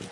何?